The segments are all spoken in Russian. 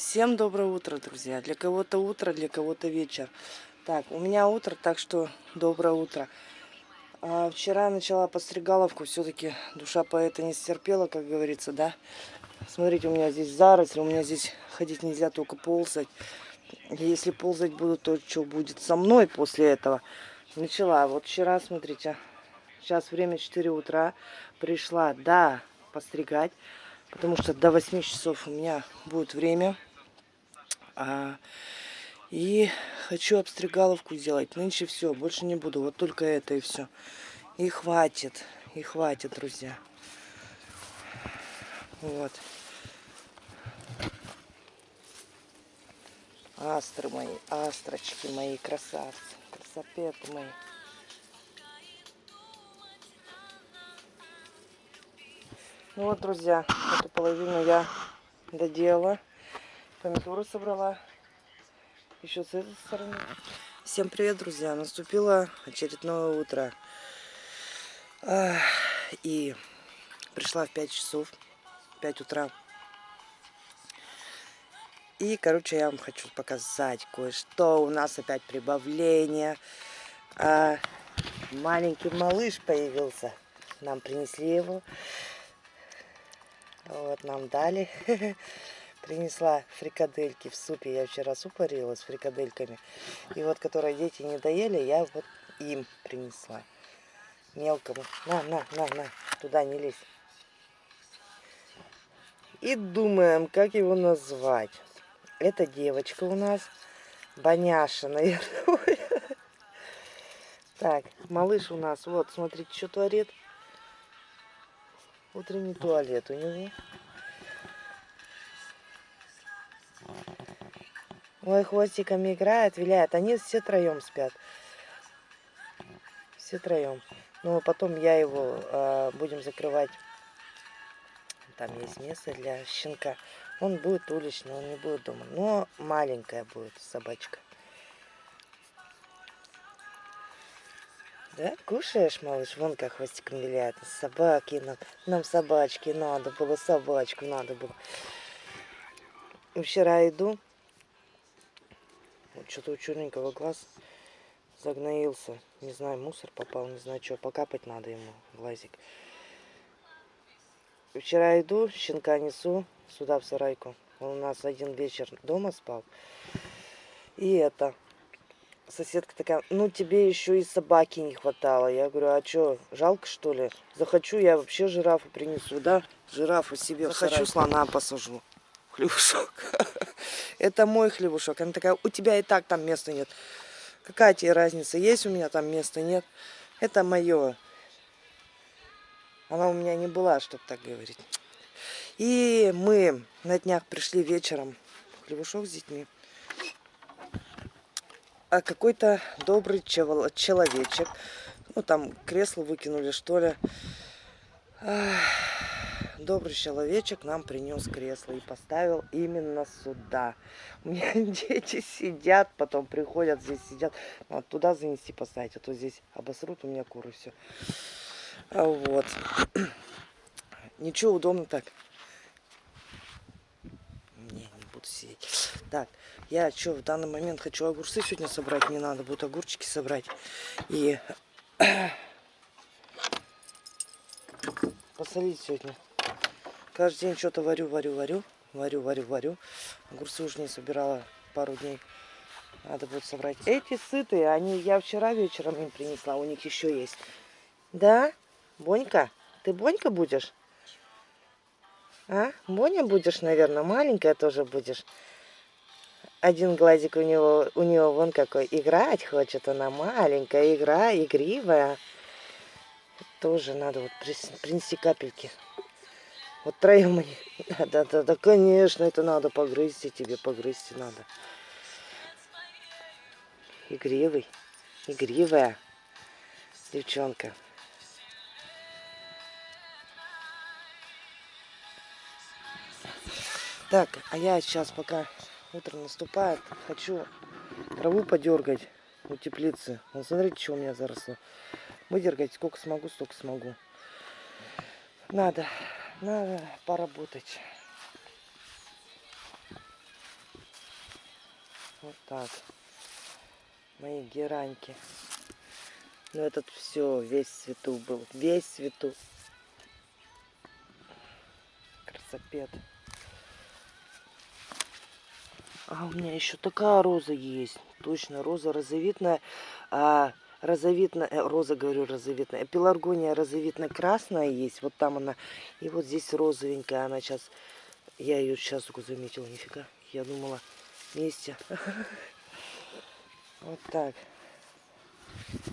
Всем доброе утро, друзья. Для кого-то утро, для кого-то вечер. Так, у меня утро, так что доброе утро. А вчера начала подстригаловку, все-таки душа поэта не стерпела, как говорится, да. Смотрите, у меня здесь заросли, у меня здесь ходить нельзя, только ползать. Если ползать буду, то что будет со мной после этого? Начала. Вот вчера, смотрите, сейчас время 4 утра. Пришла, да, постригать, потому что до 8 часов у меня будет время. А, и хочу обстригаловку сделать. Нынче все, больше не буду. Вот только это и все. И хватит. И хватит, друзья. Вот. Астры мои, астрочки мои, красавцы, красопеты мои. Ну вот, друзья, эту половину я доделала. Помидоры собрала. Еще с этой стороны. Всем привет, друзья. Наступило очередное утро. И пришла в 5 часов. 5 утра. И, короче, я вам хочу показать кое-что. У нас опять прибавление. А, маленький малыш появился. Нам принесли его. Вот, нам дали. принесла фрикадельки в супе. Я вчера суп варила с фрикадельками. И вот, которые дети не доели, я вот им принесла. Мелкому. На, на, на, на. Туда не лезь. И думаем, как его назвать. Это девочка у нас. Боняша, наверное. Так, малыш у нас, вот, смотрите, что творит. Утренний туалет у него. Ой, хвостиками играет, виляет. Они все троем спят. Все троем. Ну, потом я его э, будем закрывать. Там есть место для щенка. Он будет уличный, он не будет дома. Но маленькая будет собачка. Да? Кушаешь, малыш? Вон как хвостиком виляет. Собаки нам. Нам собачки надо было, собачку надо было. Вчера иду, что-то у черненького глаз загноился. Не знаю, мусор попал, не знаю что. Покапать надо ему глазик. Вчера иду, щенка несу сюда в сарайку. Он у нас один вечер дома спал. И это, соседка такая, ну тебе еще и собаки не хватало. Я говорю, а что, жалко что ли? Захочу, я вообще жирафу принесу, да? Жирафу себе Захочу, слона посажу хлебушок. Это мой хлебушок. Она такая, у тебя и так там места нет. Какая тебе разница, есть у меня там места, нет? Это мое. Она у меня не была, чтобы так говорить. И мы на днях пришли вечером хлебушок с детьми. А какой-то добрый человечек, ну там кресло выкинули, что ли. Добрый человечек нам принес кресло и поставил именно сюда. У меня дети сидят, потом приходят, здесь сидят. Надо туда занести поставить, а то здесь обосрут у меня куры все. А вот. Ничего, удобно так. Не, не буду сидеть. Так, я что, в данный момент хочу огурцы сегодня собрать. Мне надо будет огурчики собрать. И посолить сегодня. Каждый день что-то варю, варю, варю. Варю, варю, варю. Огурцы уже не собирала пару дней. Надо будет собрать. Эти сытые, они я вчера вечером им принесла. У них еще есть. Да? Бонька? Ты Бонька будешь? А? Боня будешь, наверное. Маленькая тоже будешь. Один глазик у него, у него вон какой. Играть хочет она. Маленькая игра, игривая. Тоже надо вот принести капельки. Вот троем они. Да, да, конечно, это надо погрызть, тебе погрызть надо. Игривый, игривая девчонка. Так, а я сейчас, пока утро наступает, хочу траву подергать у теплицы. Вот смотрите, что у меня заросло. Выдергать сколько смогу, столько смогу. Надо надо поработать. Вот так. Мои гераньки. Ну этот все, весь цвету был. Весь цвету. Красопед. А у меня еще такая роза есть. Точно, роза розовитная. А, розовитная, роза, говорю, розовитная. Пеларгония розовитно-красная есть. Вот там она. И вот здесь розовенькая. Она сейчас... Я ее сейчас только заметила. Нифига. Я думала вместе. Вот так.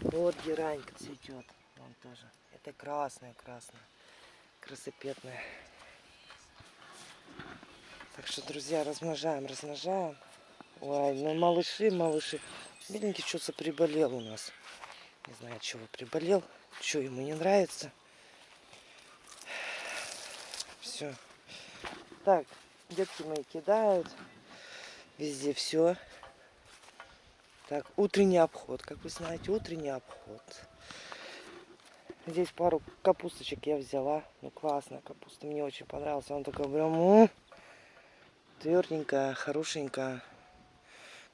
Вот геранька цветет. Вон тоже. Это красная, красная. Красопетная. Так что, друзья, размножаем, размножаем. Ой, ну малыши, малыши. Бедненький что-то приболел у нас. Не знаю, чего приболел. Что ему не нравится. Все. Так, детки мои кидают. Везде все. Так, утренний обход. Как вы знаете, утренний обход. Здесь пару капусточек я взяла. Ну, классная капуста. Мне очень понравилась. Он такой прям тверденькая, хорошенькая.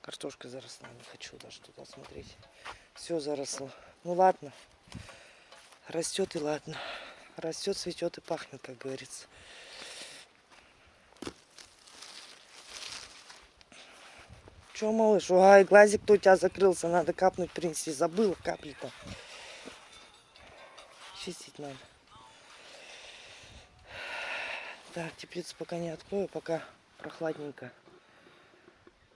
Картошка заросла. Не хочу даже туда смотреть. Все заросло. Ну ладно. Растет и ладно. Растет, цветет и пахнет, как говорится. Че, малыш? Ой, глазик-то у тебя закрылся. Надо капнуть принести. Забыла капли-то. Чистить надо. Так, теплицу пока не открою, пока прохладненько.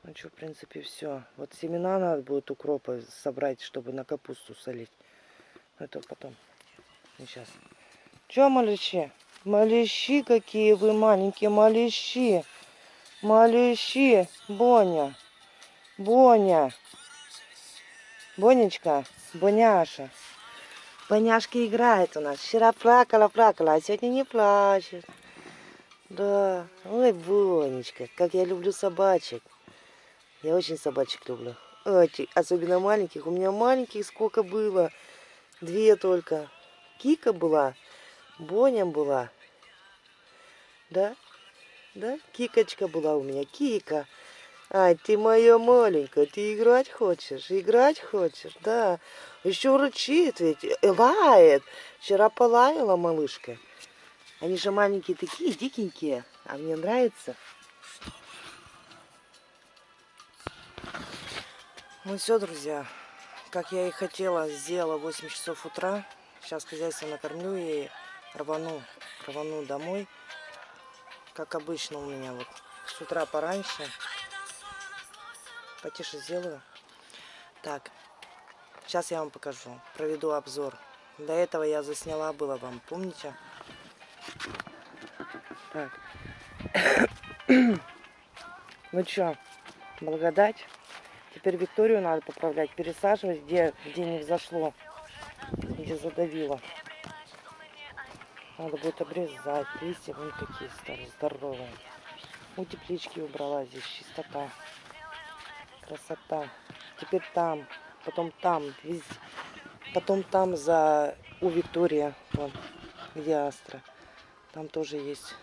Ну что, в принципе, все. Вот семена надо будет укропа собрать, чтобы на капусту солить. Это потом. Сейчас. Че, малыши? Малыши какие вы маленькие, малыши. Малыши. Боня. Боня. Бонечка, Боняша. Боняшка играет у нас. Вчера плакала, плакала, а сегодня не плачет. Да. Ой, Бонечка, как я люблю собачек. Я очень собачек люблю. Особенно маленьких. У меня маленьких сколько было? Две только. Кика была, Боня была. Да? Да? Кикочка была у меня. Кика. Ай, ты моя маленькая, ты играть хочешь? Играть хочешь? Да. Еще рычит ведь, э, лает. Вчера полаяла малышка. Они же маленькие такие, дикенькие. А мне нравится. Ну все, друзья. Как я и хотела, сделала 8 часов утра. Сейчас хозяйство накормлю и рвану, рвану домой. Как обычно у меня вот с утра пораньше. Потише сделаю. Так, сейчас я вам покажу. Проведу обзор. До этого я засняла было вам, помните? Так. ну что, благодать. Теперь Викторию надо поправлять, пересаживать, где, где не взошло, где задавило. Надо будет обрезать. Листья вон какие стали здоровые. У теплички убрала здесь чистота. Красота. Теперь там, потом там. Потом там за у Виктория, вон, где Астра. Там тоже есть.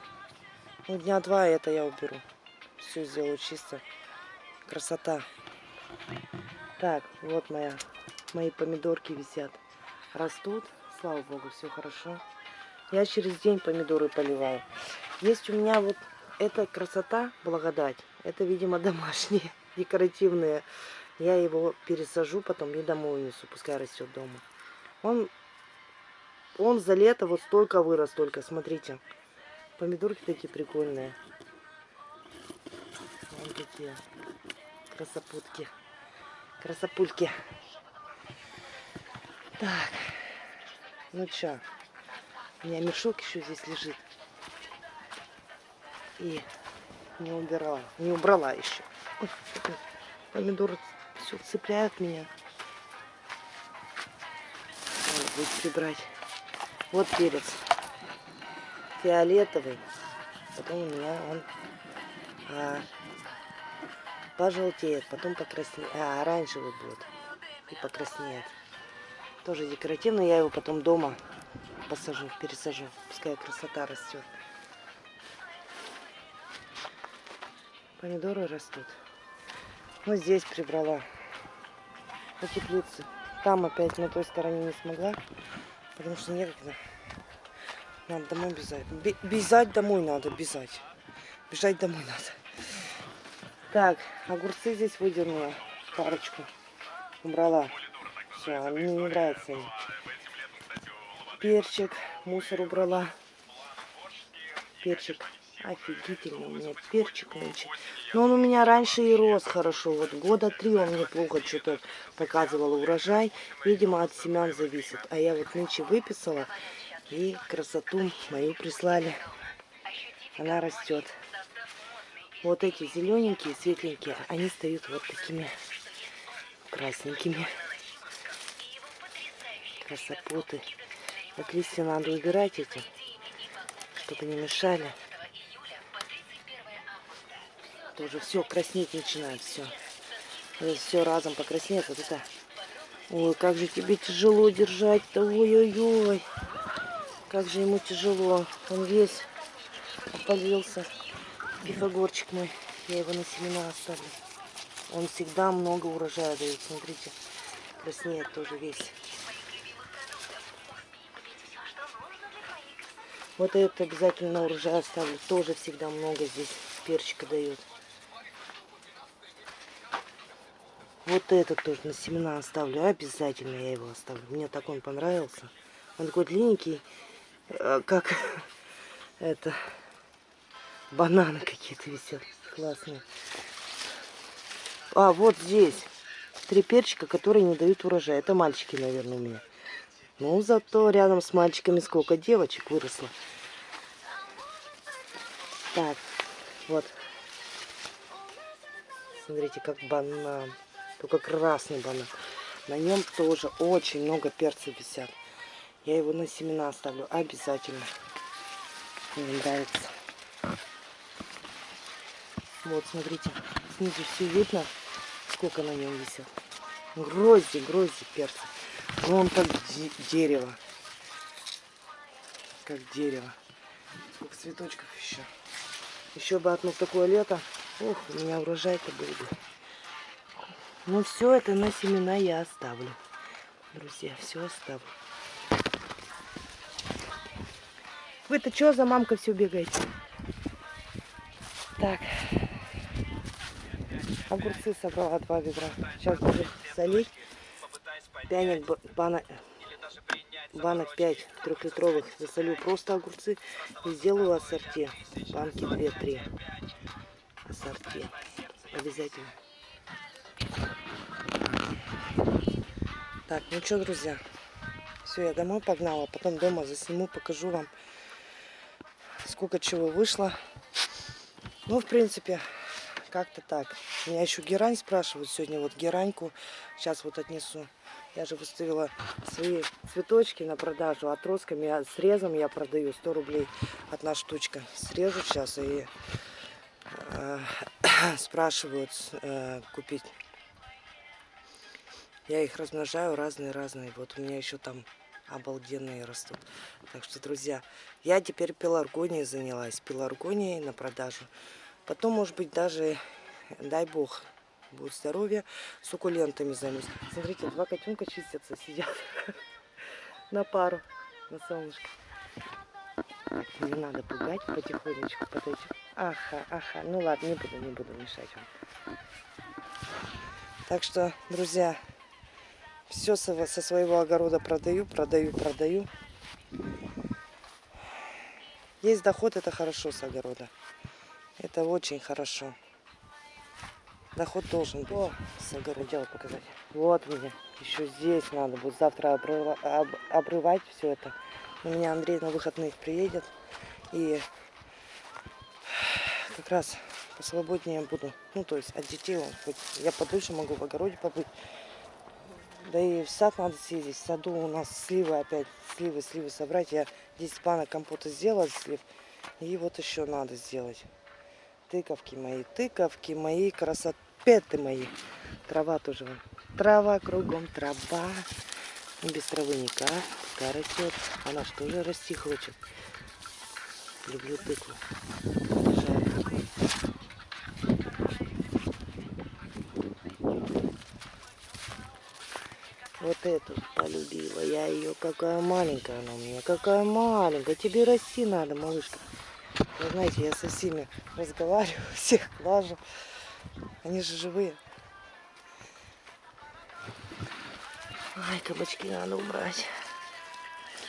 Ну, дня два это я уберу. Все сделаю чисто. Красота. Так, вот моя, мои помидорки висят. Растут, слава богу, все хорошо. Я через день помидоры поливаю. Есть у меня вот эта красота, благодать. Это, видимо, домашние декоративные. Я его пересажу, потом и домой унесу, пускай растет дома. Он, он за лето вот столько вырос, только, смотрите. Помидорки такие прикольные. Вот такие красопутки. Красопульки. Так. Ну чё. У меня мешок еще здесь лежит. И не убирала. Не убрала еще. Ой, помидоры все цепляют меня. Надо будет прибрать. Вот перец. Фиолетовый. Потом у меня он а, пожелтеет, потом покраснеет. А, оранжевый будет. И покраснеет. Тоже декоративный. Я его потом дома посажу, пересажу. Пускай красота растет. Помидоры растут. Ну, здесь прибрала. На теплице. Там опять на той стороне не смогла, потому что некогда. Надо домой бежать. Бе- Бежать домой надо, бежать. Бежать домой надо. Так, огурцы здесь выдернула. Парочку. Убрала. Все, мне не нравятся они. Перчик, мусор убрала. Перчик. Офигительный у меня перчик нынче. Но он у меня раньше и рос хорошо. Вот года три он мне плохо что-то показывал урожай. Видимо, от семян зависит. А я вот нынче выписала. И красоту мою прислали. Она растет. Вот эти зелененькие, светленькие, они стоят вот такими красненькими. Красопоты. Вот листья надо убирать эти, чтобы не мешали. Тоже все краснеть начинает, все. все разом покраснеет. Вот это. Ой, как же тебе тяжело держать-то. Ой-ой-ой. Как же ему тяжело. Он весь опалился. Пифагорчик мой. Я его на семена оставлю. Он всегда много урожая дает. Смотрите. Краснеет тоже весь. Вот это обязательно урожай оставлю. Тоже всегда много здесь перчика дает. Вот этот тоже на семена оставлю. Обязательно я его оставлю. Мне так он понравился. Он такой длинненький, э, как это бананы какие-то висят. Классные. А, вот здесь. Три перчика, которые не дают урожая. Это мальчики, наверное, у меня. Ну, зато рядом с мальчиками сколько девочек выросло. Так, вот. Смотрите, как банан. Только красный банан. На нем тоже очень много перцев висят. Я его на семена оставлю обязательно. Мне нравится. Вот, смотрите, снизу все видно, сколько на нем висит. Грозди, грозди перца. Ну, он как дерево. Как дерево. Сколько цветочков еще. Еще бы одно такое лето. Ох, у меня урожай-то был бы. Ну, все это на семена я оставлю. Друзья, все оставлю. Вы-то что за мамка все бегаете? Так. Огурцы собрала два ведра. Сейчас буду солить. Пянек банок, банок 5 трехлитровых. Засолю просто огурцы и сделаю ассорти. Банки 2-3. Ассорти. Обязательно. Так, ну что, друзья. Все, я домой погнала. Потом дома засниму, покажу вам, сколько чего вышло. Ну, в принципе, как-то так. Меня еще герань спрашивают сегодня. Вот гераньку сейчас вот отнесу. Я же выставила свои цветочки на продажу. Отростками, я, срезом я продаю 100 рублей одна штучка. Срежу сейчас и э, спрашивают э, купить. Я их размножаю разные-разные. Вот у меня еще там обалденные растут. Так что, друзья, я теперь пеларгонией занялась. Пеларгонией на продажу. Потом, может быть, даже, дай бог, будет здоровье, суккулентами займусь. Смотрите, два котенка чистятся, сидят на пару, на солнышке. Не надо пугать, потихонечку подойти. Аха, аха. Ну ладно, не буду, не буду мешать вам. Так что, друзья, все со, со своего огорода продаю, продаю, продаю. Есть доход, это хорошо с огорода. Это очень хорошо. Доход должен быть. О, с огорода показать. Вот мне. Еще здесь надо будет завтра обрыва, об, обрывать все это. У меня Андрей на выходных приедет. И как раз посвободнее буду. Ну, то есть от детей он хоть я подольше могу в огороде побыть. Да и в сад надо съездить. В саду у нас сливы опять. Сливы, сливы собрать. Я 10 банок компота сделала слив. И вот еще надо сделать тыковки мои, тыковки мои, красоты мои. Трава тоже. Трава кругом, трава. Без травы никак. Та растет. Она что же расти хочет. Люблю тыкву. Вот эту полюбила. Я ее какая маленькая она у меня. Какая маленькая. Тебе расти надо, малышка. Вы знаете, я со всеми разговариваю, всех лажу, Они же живые. Ай, кабачки надо убрать.